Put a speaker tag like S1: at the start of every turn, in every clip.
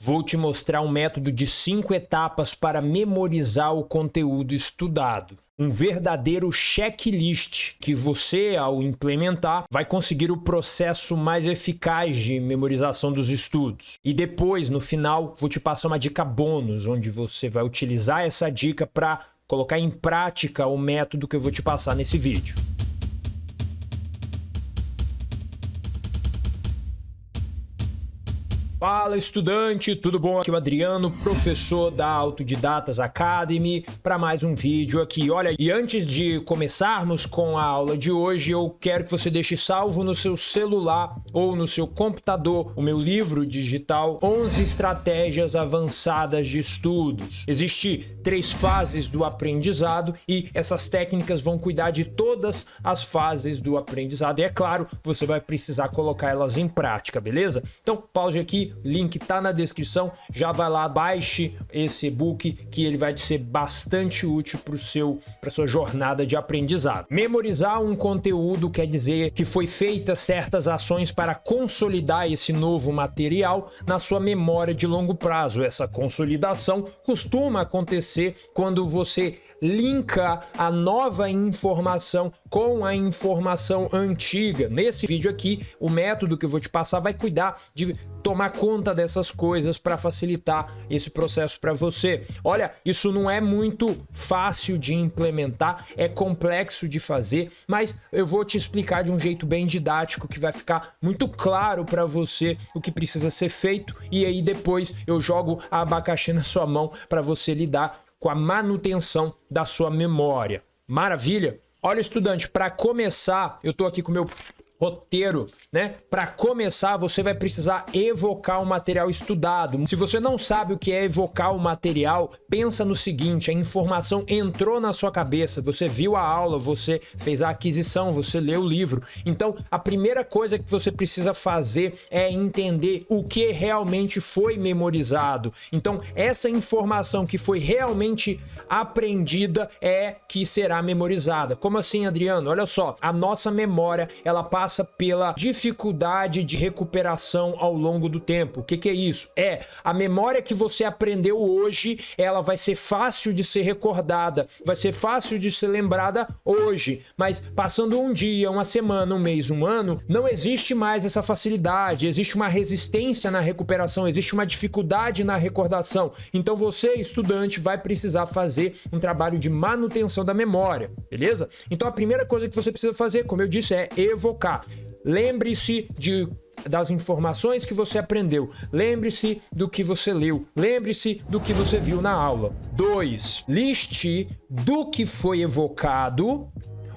S1: Vou te mostrar um método de cinco etapas para memorizar o conteúdo estudado. Um verdadeiro checklist que você, ao implementar, vai conseguir o processo mais eficaz de memorização dos estudos. E depois, no final, vou te passar uma dica bônus, onde você vai utilizar essa dica para colocar em prática o método que eu vou te passar nesse vídeo. Fala estudante, tudo bom? Aqui é o Adriano, professor da Autodidatas Academy, para mais um vídeo aqui. Olha, e antes de começarmos com a aula de hoje, eu quero que você deixe salvo no seu celular ou no seu computador o meu livro digital 11 estratégias avançadas de estudos. Existem três fases do aprendizado e essas técnicas vão cuidar de todas as fases do aprendizado. E é claro, você vai precisar colocar elas em prática, beleza? Então, pause aqui link tá na descrição, já vai lá, baixe esse e-book que ele vai ser bastante útil para seu para sua jornada de aprendizado. Memorizar um conteúdo quer dizer que foi feitas certas ações para consolidar esse novo material na sua memória de longo prazo. Essa consolidação costuma acontecer quando você linka a nova informação com a informação antiga. Nesse vídeo aqui, o método que eu vou te passar vai cuidar de tomar conta dessas coisas para facilitar esse processo para você. Olha, isso não é muito fácil de implementar, é complexo de fazer, mas eu vou te explicar de um jeito bem didático que vai ficar muito claro para você o que precisa ser feito e aí depois eu jogo a abacaxi na sua mão para você lidar com a manutenção da sua memória. Maravilha? Olha, estudante, para começar, eu estou aqui com o meu roteiro, né? Para começar, você vai precisar evocar o material estudado. Se você não sabe o que é evocar o material, pensa no seguinte, a informação entrou na sua cabeça, você viu a aula, você fez a aquisição, você leu o livro. Então, a primeira coisa que você precisa fazer é entender o que realmente foi memorizado. Então, essa informação que foi realmente aprendida é que será memorizada. Como assim, Adriano? Olha só, a nossa memória, ela passa passa pela dificuldade de recuperação ao longo do tempo. O que, que é isso? É a memória que você aprendeu hoje, ela vai ser fácil de ser recordada, vai ser fácil de ser lembrada hoje, mas passando um dia, uma semana, um mês, um ano, não existe mais essa facilidade, existe uma resistência na recuperação, existe uma dificuldade na recordação. Então você, estudante, vai precisar fazer um trabalho de manutenção da memória, beleza? Então a primeira coisa que você precisa fazer, como eu disse, é evocar. Lembre-se de das informações que você aprendeu. Lembre-se do que você leu. Lembre-se do que você viu na aula. 2. Liste do que foi evocado,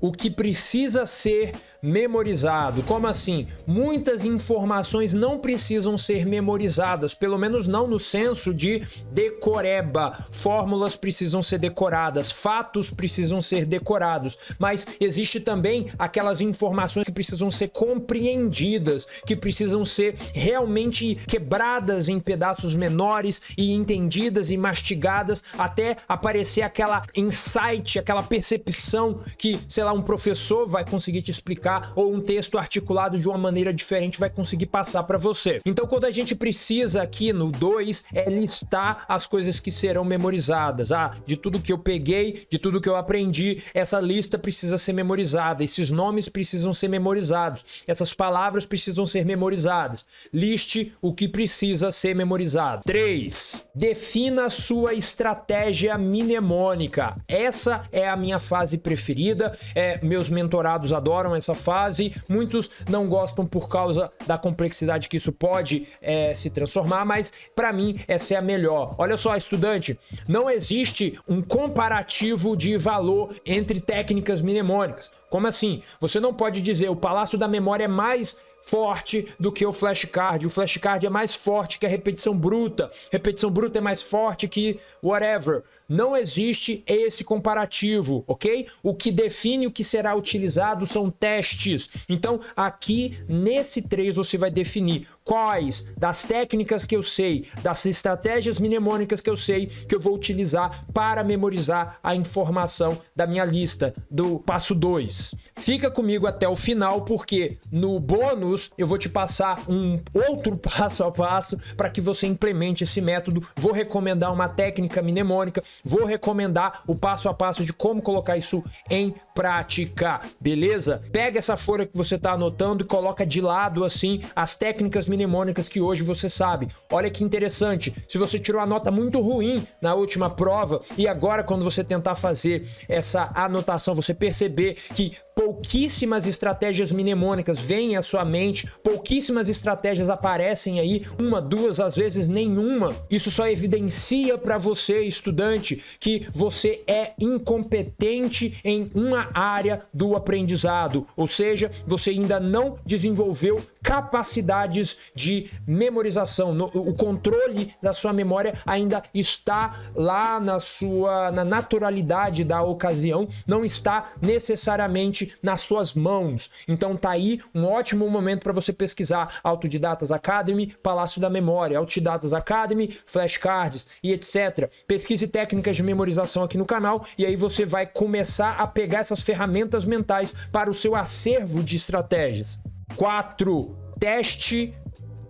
S1: o que precisa ser memorizado. Como assim? Muitas informações não precisam ser memorizadas, pelo menos não no senso de decoreba. Fórmulas precisam ser decoradas, fatos precisam ser decorados, mas existe também aquelas informações que precisam ser compreendidas, que precisam ser realmente quebradas em pedaços menores e entendidas e mastigadas até aparecer aquela insight, aquela percepção que, sei lá, um professor vai conseguir te explicar ou um texto articulado de uma maneira diferente vai conseguir passar para você. Então quando a gente precisa aqui no 2 é listar as coisas que serão memorizadas. Ah, de tudo que eu peguei, de tudo que eu aprendi, essa lista precisa ser memorizada, esses nomes precisam ser memorizados, essas palavras precisam ser memorizadas. Liste o que precisa ser memorizado. 3. Defina a sua estratégia mnemônica. Essa é a minha fase preferida, é, meus mentorados adoram essa fase. Muitos não gostam por causa da complexidade que isso pode é, se transformar, mas para mim essa é a melhor. Olha só, estudante, não existe um comparativo de valor entre técnicas mnemônicas. Como assim? Você não pode dizer o Palácio da Memória é mais forte do que o flashcard. O flashcard é mais forte que a repetição bruta. Repetição bruta é mais forte que whatever. Não existe esse comparativo, ok? O que define o que será utilizado são testes. Então, aqui nesse 3 você vai definir quais das técnicas que eu sei, das estratégias mnemônicas que eu sei, que eu vou utilizar para memorizar a informação da minha lista do passo 2. Fica comigo até o final, porque no bônus eu vou te passar um outro passo a passo para que você implemente esse método. Vou recomendar uma técnica mnemônica, vou recomendar o passo a passo de como colocar isso em prática, beleza? Pega essa folha que você está anotando e coloca de lado assim as técnicas mnemônicas que hoje você sabe. Olha que interessante, se você tirou a nota muito ruim na última prova e agora quando você tentar fazer essa anotação, você perceber que pouquíssimas estratégias mnemônicas vêm à sua mente, pouquíssimas estratégias aparecem aí, uma, duas, às vezes nenhuma. Isso só evidencia para você, estudante, que você é incompetente em uma área do aprendizado, ou seja, você ainda não desenvolveu capacidades de memorização, o controle da sua memória ainda está lá na sua na naturalidade da ocasião, não está necessariamente nas suas mãos. Então tá aí um ótimo momento para você pesquisar Autodidatas Academy, Palácio da Memória, Autodidatas Academy, flashcards e etc. Pesquise técnicas de memorização aqui no canal e aí você vai começar a pegar essas ferramentas mentais para o seu acervo de estratégias. 4. Teste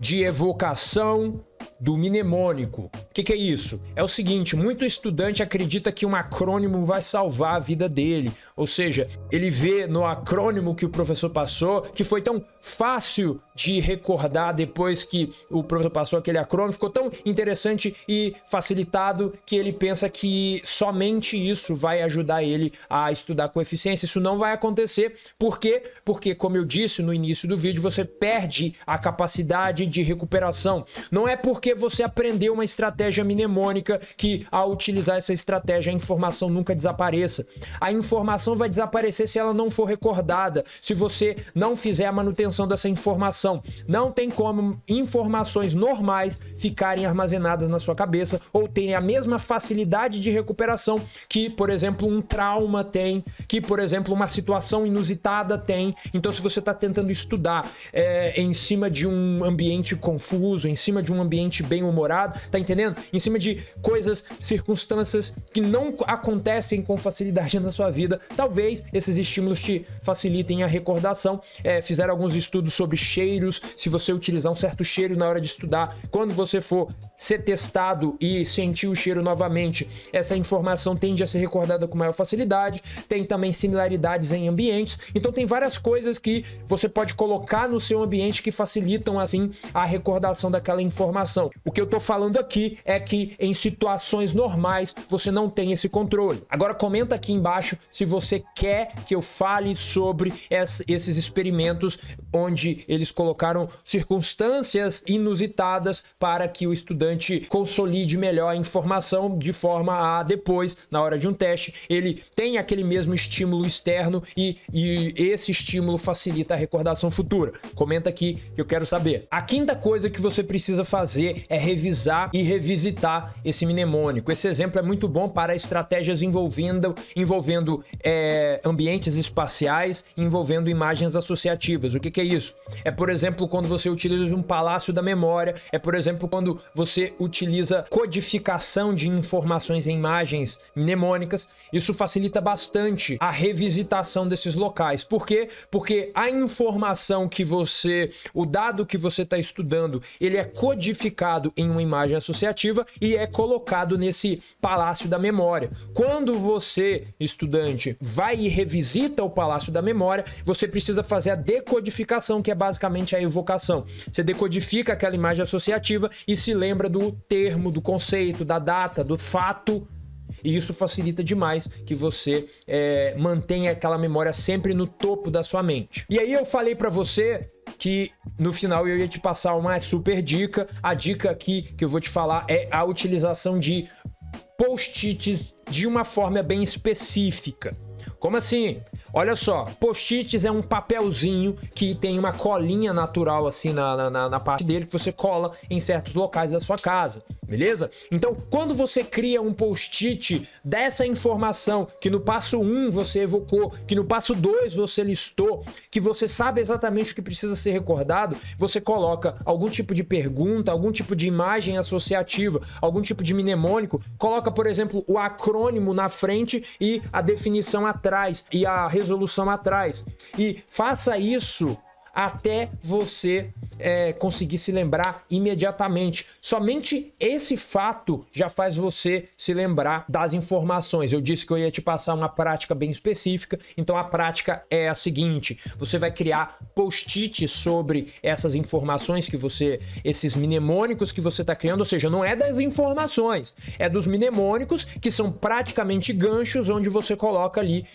S1: de evocação do mnemônico. O que, que, é isso? É o seguinte, muito estudante acredita que um acrônimo vai salvar a vida dele, ou seja, ele vê no acrônimo que o professor passou, que foi tão fácil de recordar depois que o professor passou aquele acrônimo, ficou tão interessante e facilitado que ele pensa que somente isso vai ajudar ele a estudar com eficiência. Isso não vai acontecer, por quê? Porque, como eu disse no início do vídeo, você perde a capacidade de recuperação. Não é porque você aprendeu uma estratégia mnemônica que ao utilizar essa estratégia a informação nunca desapareça. A informação vai desaparecer se ela não for recordada, se você não fizer a manutenção dessa informação. Não tem como informações normais ficarem armazenadas na sua cabeça ou terem a mesma facilidade de recuperação que, por exemplo, um trauma tem, que, por exemplo, uma situação inusitada tem. Então, se você está tentando estudar é, em cima de um ambiente confuso, em cima de um ambiente bem-humorado, tá entendendo? Em cima de coisas, circunstâncias que não acontecem com facilidade na sua vida. Talvez esses estímulos te facilitem a recordação. É, fizeram alguns estudos sobre cheiros, se você utilizar um certo cheiro na hora de estudar, quando você for ser testado e sentir o cheiro novamente, essa informação tende a ser recordada com maior facilidade. Tem também similaridades em ambientes. Então tem várias coisas que você pode colocar no seu ambiente que facilitam assim a recordação daquela informação. O que eu estou falando aqui é que em situações normais você não tem esse controle. Agora comenta aqui embaixo se você quer que eu fale sobre esses experimentos onde eles colocaram circunstâncias inusitadas para que o estudante consolide melhor a informação de forma a depois, na hora de um teste, ele tem aquele mesmo estímulo externo e, e esse estímulo facilita a recordação futura. Comenta aqui que eu quero saber. A quinta coisa que você precisa fazer é revisar e revisitar esse mnemônico. Esse exemplo é muito bom para estratégias envolvendo, envolvendo é, ambientes espaciais, envolvendo imagens associativas. O que, que é isso? É, por quando você utiliza um palácio da memória, é, por exemplo, quando você utiliza codificação de informações em imagens mnemônicas. Isso facilita bastante a revisitação desses locais. Por quê? Porque a informação que você, o dado que você está estudando, ele é codificado em uma imagem associativa e é colocado nesse palácio da memória. Quando você, estudante, vai e revisita o palácio da memória, você precisa fazer a decodificação, que é basicamente a evocação. Você decodifica aquela imagem associativa e se lembra do termo, do conceito, da data, do fato e isso facilita demais que você é, mantenha aquela memória sempre no topo da sua mente. E aí eu falei para você que no final eu ia te passar uma super dica. A dica aqui que eu vou te falar é a utilização de post-its de uma forma bem específica. Como assim? Olha só, post-its é um papelzinho que tem uma colinha natural assim na, na, na, parte dele que você cola em certos locais da sua casa beleza? Então, quando você cria um post-it dessa informação que no passo 1 você evocou, que no passo 2 você listou, que você sabe exatamente o que precisa ser recordado, você coloca algum tipo de pergunta, algum tipo de imagem associativa, algum tipo de mnemônico, coloca, por exemplo, o acrônimo na frente e a definição atrás e a resolução atrás. E faça isso até você é, conseguir se lembrar imediatamente. Somente esse fato já faz você se lembrar das informações. Eu disse que eu ia te passar uma prática bem específica, então a prática é a seguinte: você vai criar post-it sobre essas informações que você, esses mnemônicos que você está criando, ou seja, não é das informações, é dos mnemônicos que são praticamente ganchos onde você coloca ali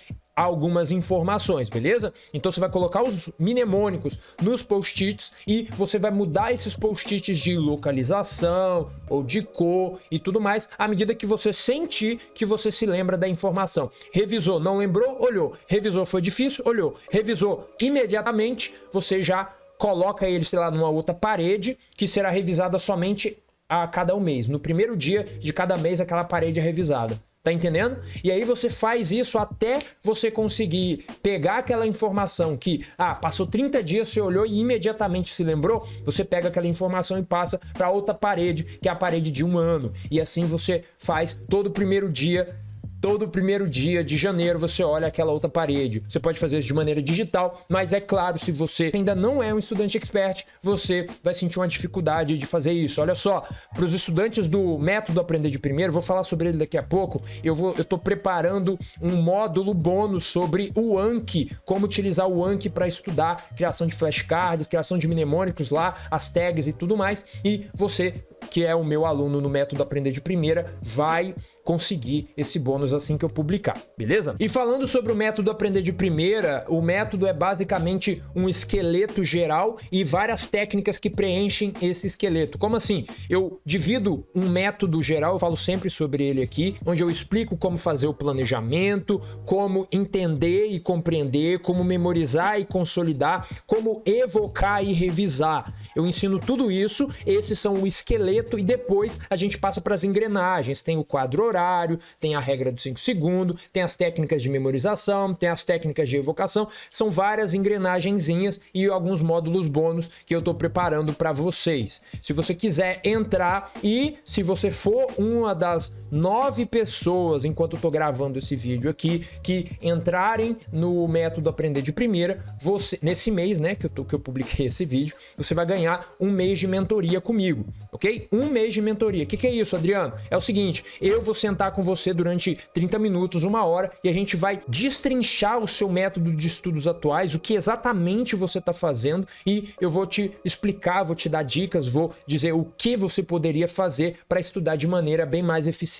S1: algumas informações, beleza? Então você vai colocar os mnemônicos nos post-its e você vai mudar esses post-its de localização ou de cor e tudo mais à medida que você sentir que você se lembra da informação. Revisou, não lembrou? Olhou. Revisou, foi difícil? Olhou. Revisou imediatamente, você já coloca ele, sei lá, numa outra parede que será revisada somente a cada um mês. No primeiro dia de cada mês, aquela parede é revisada. Tá entendendo? E aí você faz isso até você conseguir pegar aquela informação que, ah, passou 30 dias, você olhou e imediatamente se lembrou, você pega aquela informação e passa para outra parede, que é a parede de um ano. E assim você faz todo o primeiro dia Todo primeiro dia de janeiro você olha aquela outra parede. Você pode fazer isso de maneira digital, mas é claro, se você ainda não é um estudante expert, você vai sentir uma dificuldade de fazer isso. Olha só, para os estudantes do método Aprender de Primeiro, vou falar sobre ele daqui a pouco. Eu vou, eu estou preparando um módulo bônus sobre o Anki, como utilizar o Anki para estudar criação de flashcards, criação de mnemônicos lá, as tags e tudo mais. E você que é o meu aluno no método Aprender de Primeira, vai conseguir esse bônus assim que eu publicar, beleza? E falando sobre o método aprender de primeira, o método é basicamente um esqueleto geral e várias técnicas que preenchem esse esqueleto. Como assim? Eu divido um método geral, eu falo sempre sobre ele aqui, onde eu explico como fazer o planejamento, como entender e compreender, como memorizar e consolidar, como evocar e revisar. Eu ensino tudo isso, esses são o esqueleto e depois a gente passa para as engrenagens. Tem o quadro horário, horário, tem a regra dos 5 segundos, tem as técnicas de memorização, tem as técnicas de evocação, são várias engrenagenzinhas e alguns módulos bônus que eu estou preparando para vocês. Se você quiser entrar e se você for uma das nove pessoas, enquanto eu estou gravando esse vídeo aqui, que entrarem no método Aprender de Primeira, você nesse mês, né, que eu, tô, que eu publiquei esse vídeo, você vai ganhar um mês de mentoria comigo, ok? Um mês de mentoria. O que, que é isso, Adriano? É o seguinte, eu vou sentar com você durante 30 minutos, uma hora, e a gente vai destrinchar o seu método de estudos atuais, o que exatamente você está fazendo, e eu vou te explicar, vou te dar dicas, vou dizer o que você poderia fazer para estudar de maneira bem mais eficiente.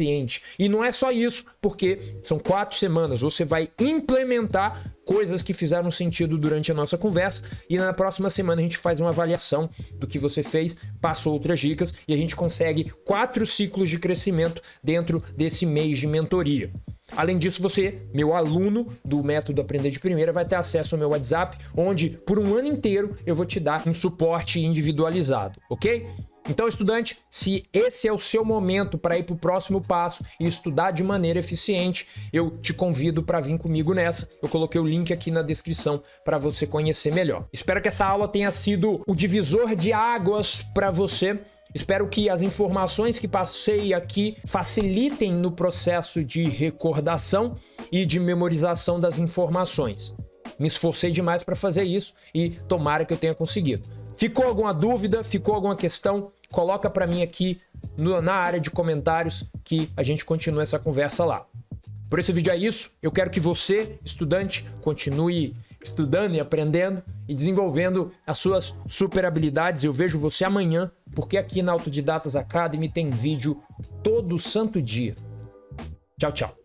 S1: E não é só isso, porque são quatro semanas, você vai implementar coisas que fizeram sentido durante a nossa conversa e na próxima semana a gente faz uma avaliação do que você fez, passa outras dicas e a gente consegue quatro ciclos de crescimento dentro desse mês de mentoria. Além disso, você, meu aluno do método Aprender de Primeira, vai ter acesso ao meu WhatsApp, onde por um ano inteiro eu vou te dar um suporte individualizado, ok? Então, estudante, se esse é o seu momento para ir para o próximo passo e estudar de maneira eficiente, eu te convido para vir comigo nessa. Eu coloquei o link aqui na descrição para você conhecer melhor. Espero que essa aula tenha sido o divisor de águas para você. Espero que as informações que passei aqui facilitem no processo de recordação e de memorização das informações. Me esforcei demais para fazer isso e tomara que eu tenha conseguido. Ficou alguma dúvida? Ficou alguma questão? Coloca para mim aqui no, na área de comentários que a gente continua essa conversa lá. Por esse vídeo é isso. Eu quero que você, estudante, continue estudando e aprendendo e desenvolvendo as suas super habilidades. Eu vejo você amanhã, porque aqui na Autodidatas Academy tem vídeo todo santo dia. Tchau, tchau.